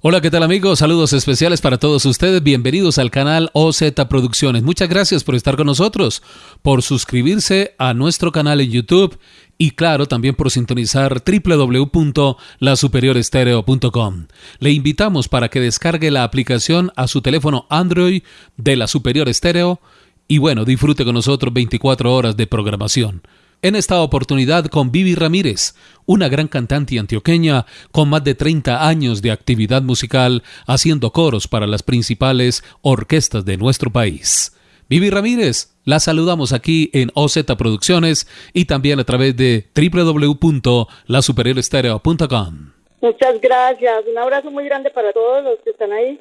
Hola, ¿qué tal amigos? Saludos especiales para todos ustedes. Bienvenidos al canal OZ Producciones. Muchas gracias por estar con nosotros, por suscribirse a nuestro canal en YouTube y claro, también por sintonizar www.lasuperiorestereo.com. Le invitamos para que descargue la aplicación a su teléfono Android de la Superior Estéreo y bueno, disfrute con nosotros 24 horas de programación en esta oportunidad con Vivi Ramírez, una gran cantante antioqueña con más de 30 años de actividad musical haciendo coros para las principales orquestas de nuestro país. Vivi Ramírez, la saludamos aquí en OZ Producciones y también a través de www.lasuperiorestereo.com. Muchas gracias, un abrazo muy grande para todos los que están ahí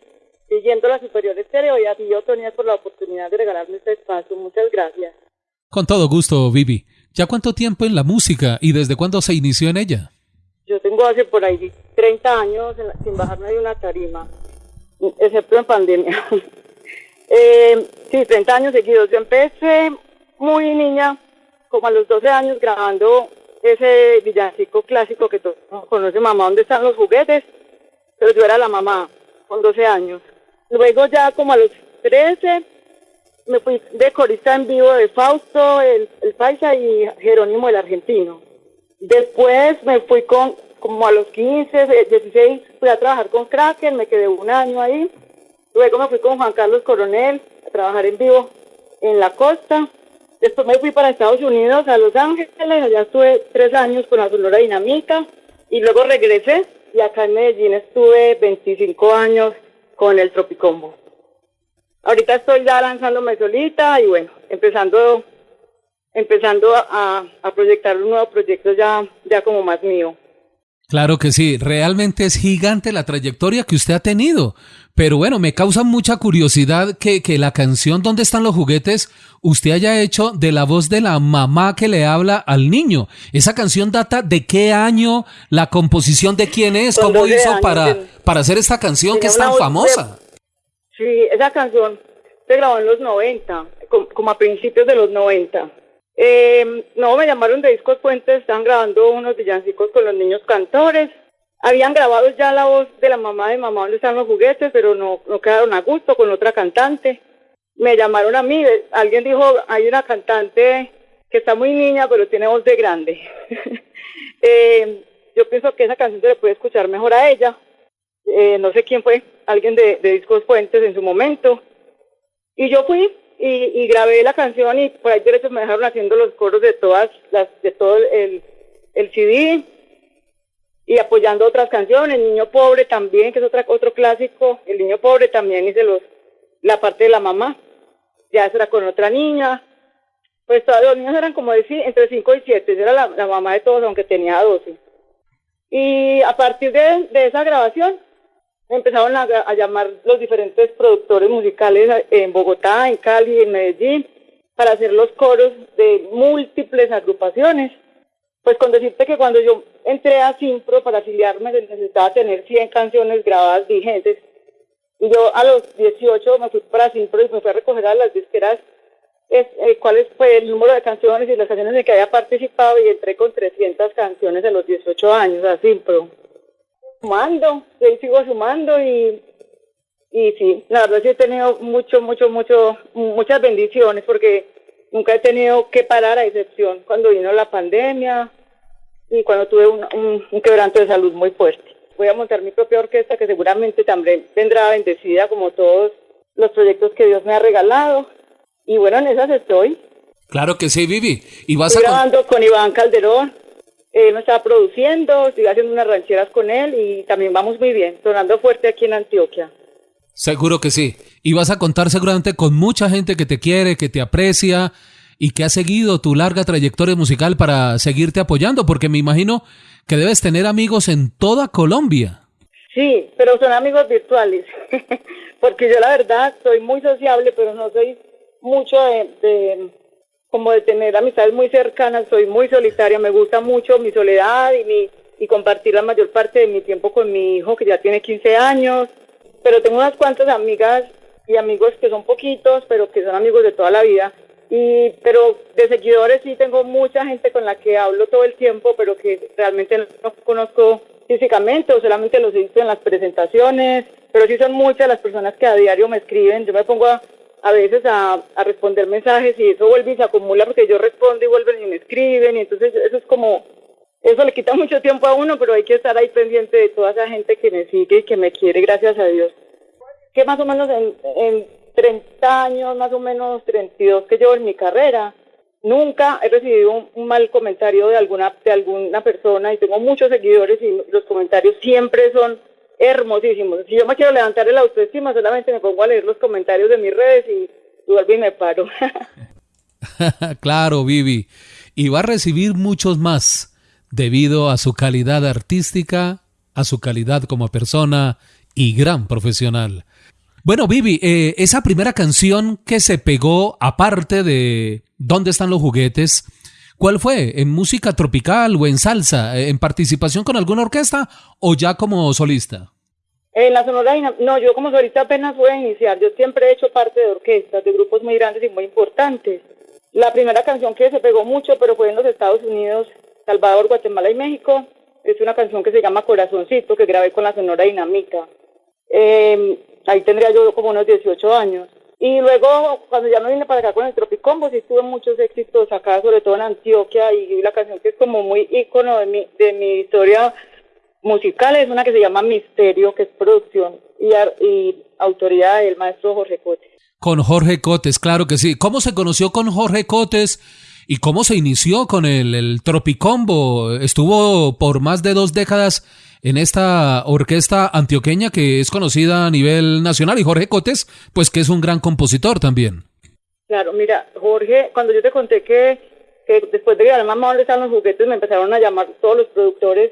siguiendo la Superior Estéreo y a ti, Tonia, por la oportunidad de regalarme este espacio. Muchas gracias. Con todo gusto, Vivi. ¿Ya cuánto tiempo en la música y desde cuándo se inició en ella? Yo tengo hace por ahí 30 años sin bajarme de una tarima, excepto en pandemia. eh, sí, 30 años seguidos. Yo empecé muy niña, como a los 12 años, grabando ese villancico clásico que conoce, mamá, ¿dónde están los juguetes? Pero yo era la mamá, con 12 años. Luego ya como a los 13 me fui de corista en vivo de Fausto, el, el Paisa y Jerónimo el Argentino. Después me fui con, como a los 15, 16, fui a trabajar con Kraken, me quedé un año ahí. Luego me fui con Juan Carlos Coronel a trabajar en vivo en la costa. Después me fui para Estados Unidos, a Los Ángeles, allá estuve tres años con la Sonora Dinamita y luego regresé y acá en Medellín estuve 25 años con el Tropicombo. Ahorita estoy ya lanzándome solita y bueno, empezando empezando a, a proyectar un nuevo proyecto ya, ya como más mío. Claro que sí, realmente es gigante la trayectoria que usted ha tenido. Pero bueno, me causa mucha curiosidad que, que la canción ¿Dónde están los juguetes? usted haya hecho de la voz de la mamá que le habla al niño. ¿Esa canción data de qué año? ¿La composición de quién es? ¿Cómo hizo para, para hacer esta canción que es tan famosa? Sí, esa canción se grabó en los 90, como a principios de los 90. Eh, no, me llamaron de Discos Puentes, estaban grabando unos villancicos con los niños cantores. Habían grabado ya la voz de la mamá de mamá donde están los juguetes, pero no, no quedaron a gusto con otra cantante. Me llamaron a mí, alguien dijo, hay una cantante que está muy niña, pero tiene voz de grande. eh, yo pienso que esa canción se le puede escuchar mejor a ella. Eh, no sé quién fue, alguien de, Discos Fuentes en su momento. Y yo fui y, grabé la canción y por ahí derechos me dejaron haciendo los coros de todas las, de todo el, el CD y apoyando otras canciones. Niño Pobre también, que es otra, otro clásico. El Niño Pobre también hice los, la parte de la mamá. Ya era con otra niña. Pues todos los niños eran como decir, entre 5 y 7. Era la, la, mamá de todos, aunque tenía 12. Y a partir de, de esa grabación, empezaron a, llamar los diferentes productores musicales en Bogotá, en Cali, en Medellín, para hacer los coros de múltiples agrupaciones. Pues con decirte que cuando yo entré a Simpro para afiliarme necesitaba tener 100 canciones grabadas vigentes. Y yo a los 18 me fui para Simpro y me fui a recoger a las disqueras. Es, eh, cuál fue el número de canciones y las canciones en que había participado y entré con 300 canciones a los 18 años a Simpro. Sumando, yo sigo sumando y, y sí, la verdad sí he tenido mucho, mucho, mucho, muchas bendiciones porque nunca he tenido que parar a excepción cuando vino la pandemia y cuando tuve un, un, quebranto de salud muy fuerte. Voy a montar mi propia orquesta que seguramente también vendrá bendecida como todos los proyectos que Dios me ha regalado. Y bueno, en esas estoy. Claro que sí, Vivi. Y vas Estoy grabando con Iván Calderón, él me está produciendo, estoy haciendo unas rancheras con él y también vamos muy bien, sonando fuerte aquí en Antioquia. Seguro que sí. Y vas a contar seguramente con mucha gente que te quiere, que te aprecia y que ha seguido tu larga trayectoria musical para seguirte apoyando, porque me imagino que debes tener amigos en toda Colombia. Sí, pero son amigos virtuales, porque yo la verdad soy muy sociable, pero no soy mucho de como de tener amistades muy cercanas, soy muy solitaria, me gusta mucho mi soledad y, mi, y compartir la mayor parte de mi tiempo con mi hijo que ya tiene 15 años pero tengo unas cuantas amigas y amigos que son poquitos, pero que son amigos de toda la vida. Y, pero de seguidores sí tengo mucha gente con la que hablo todo el tiempo, pero que realmente no conozco físicamente o solamente los he visto en las presentaciones, pero sí son muchas las personas que a diario me escriben. Yo me pongo a, a veces a, a responder mensajes y eso vuelve y se acumula porque yo respondo y vuelven y me escriben y entonces eso es como, eso le quita mucho tiempo a uno, pero hay que estar ahí pendiente de toda esa gente que me sigue y que me quiere, gracias a Dios que más o menos en, en 30 años, más o menos 32 que llevo en mi carrera, nunca he recibido un, mal comentario de alguna, de alguna persona y tengo muchos seguidores y los comentarios siempre son hermosísimos. Si yo me quiero levantar el autoestima, solamente me pongo a leer los comentarios de mis redes y vuelvo y me paro. claro, Vivi. Y va a recibir muchos más debido a su calidad artística, a su calidad como persona y gran profesional. Bueno, Vivi, eh, esa primera canción que se pegó, aparte de ¿Dónde están los juguetes? ¿Cuál fue? ¿En música tropical o en salsa? ¿En participación con alguna orquesta o ya como solista? En la Sonora no, yo como solista apenas voy a iniciar. Yo siempre he hecho parte de orquestas, de grupos muy grandes y muy importantes. La primera canción que se pegó mucho, pero fue en los Estados Unidos, Salvador, Guatemala y México, es una canción que se llama Corazoncito, que grabé con la Sonora Dinamita. Eh, ahí tendría yo como unos 18 años. Y luego, cuando ya me vine para acá con el Tropicombo, sí tuve muchos éxitos acá, sobre todo en Antioquia, y la canción que es como muy ícono de mi, de mi historia musical es una que se llama Misterio, que es producción y, y autoría del maestro Jorge Cotes. Con Jorge Cotes, claro que sí. ¿Cómo se conoció con Jorge Cotes y cómo se inició con el, el Tropicombo? Estuvo por más de dos décadas en esta orquesta antioqueña que es conocida a nivel nacional y Jorge Cotes, pues que es un gran compositor también. Claro, mira, Jorge, cuando yo te conté que, después de que mamá dónde están los juguetes, me empezaron a llamar todos los productores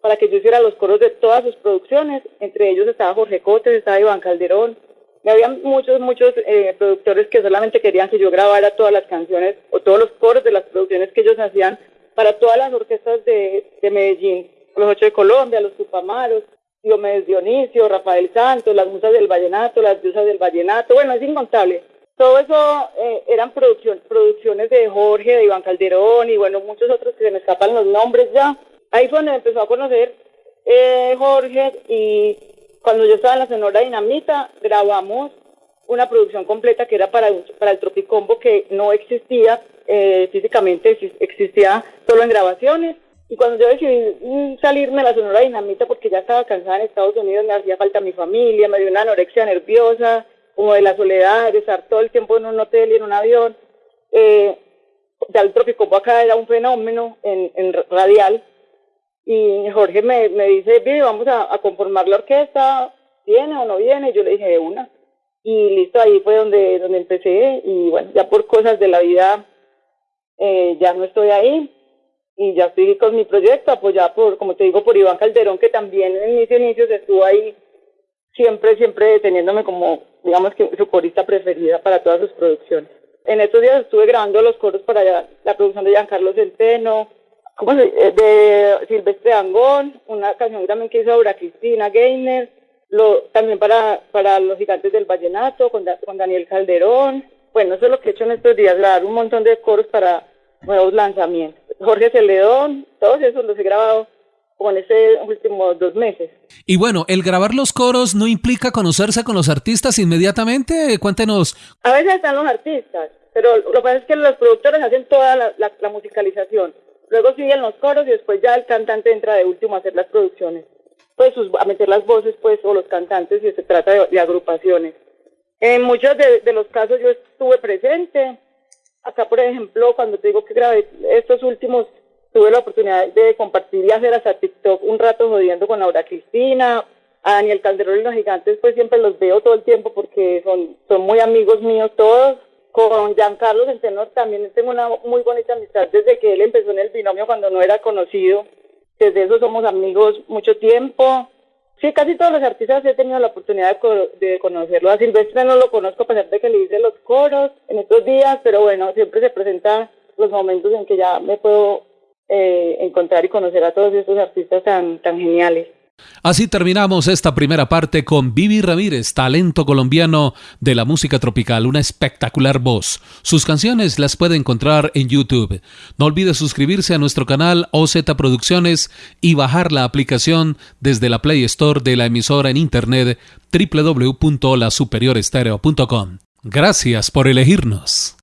para que yo hiciera los coros de todas sus producciones, entre ellos estaba Jorge Cotes, estaba Iván Calderón, y había muchos, muchos eh, productores que solamente querían que yo grabara todas las canciones o todos los coros de las producciones que ellos hacían para todas las orquestas de, de Medellín los ocho de Colombia, los Tupamaros, Diomedes Dionisio, Rafael Santos, las musas del vallenato, las diosas del vallenato, bueno, es incontable. Todo eso eh, eran producción, producciones de Jorge, de Iván Calderón y bueno, muchos otros que se me escapan los nombres ya. Ahí fue donde empezó a conocer eh, Jorge y cuando yo estaba en la Sonora Dinamita grabamos una producción completa que era para, para el Tropicombo que no existía eh, físicamente, existía solo en grabaciones y cuando yo decidí mm, salirme de la Sonora Dinamita porque ya estaba cansada en Estados Unidos, me hacía falta mi familia, me dio una anorexia nerviosa, como de la soledad, de estar todo el tiempo en un hotel y en un avión. Eh, ya el trópico acá era un fenómeno en, en radial. Y Jorge me, me dice, Vivi, vamos a, conformar la orquesta, ¿viene o no viene? Yo le dije, una. Y listo, ahí fue donde, donde empecé. Y bueno, ya por cosas de la vida, eh, ya no estoy ahí y ya estoy con mi proyecto, apoyado por, como te digo, por Iván Calderón, que también en mis inicios estuvo ahí siempre, siempre teniéndome como, digamos que su corista preferida para todas sus producciones. En estos días estuve grabando los coros para la producción de Giancarlo Centeno, ¿cómo se, eh, de Silvestre Angón, una canción también que hizo Aura Cristina Gainer, lo, también para, para los gigantes del vallenato, con, con Daniel Calderón. Bueno, eso es lo que he hecho en estos días, grabar un montón de coros para nuevos lanzamientos. Jorge Celedón, todos esos los he grabado con ese últimos dos meses. Y bueno, el grabar los coros no implica conocerse con los artistas inmediatamente. Cuéntenos. A veces están los artistas, pero lo que pasa es que los productores hacen toda la, musicalización. Luego siguen los coros y después ya el cantante entra de último a hacer las producciones. Pues a meter las voces, pues, o los cantantes si se trata de, agrupaciones. En muchos de, los casos yo estuve presente, Acá, por ejemplo, cuando te digo que grabé estos últimos, tuve la oportunidad de compartir y hacer hasta TikTok un rato jodiendo con Laura Cristina, a Daniel Calderón y los gigantes, pues siempre los veo todo el tiempo porque son, son muy amigos míos todos. Con Giancarlo Centeno también tengo una muy bonita amistad desde que él empezó en el binomio cuando no era conocido. Desde eso somos amigos mucho tiempo. Sí, casi todos los artistas he tenido la oportunidad de, conocerlo. A Silvestre no lo conozco a pesar de que le hice los coros en estos días, pero bueno, siempre se presentan los momentos en que ya me puedo eh, encontrar y conocer a todos estos artistas tan, tan geniales. Así terminamos esta primera parte con Vivi Ramírez, talento colombiano de la música tropical, una espectacular voz. Sus canciones las puede encontrar en YouTube. No olvide suscribirse a nuestro canal OZ Producciones y bajar la aplicación desde la Play Store de la emisora en internet www.lasuperiorestereo.com. Gracias por elegirnos.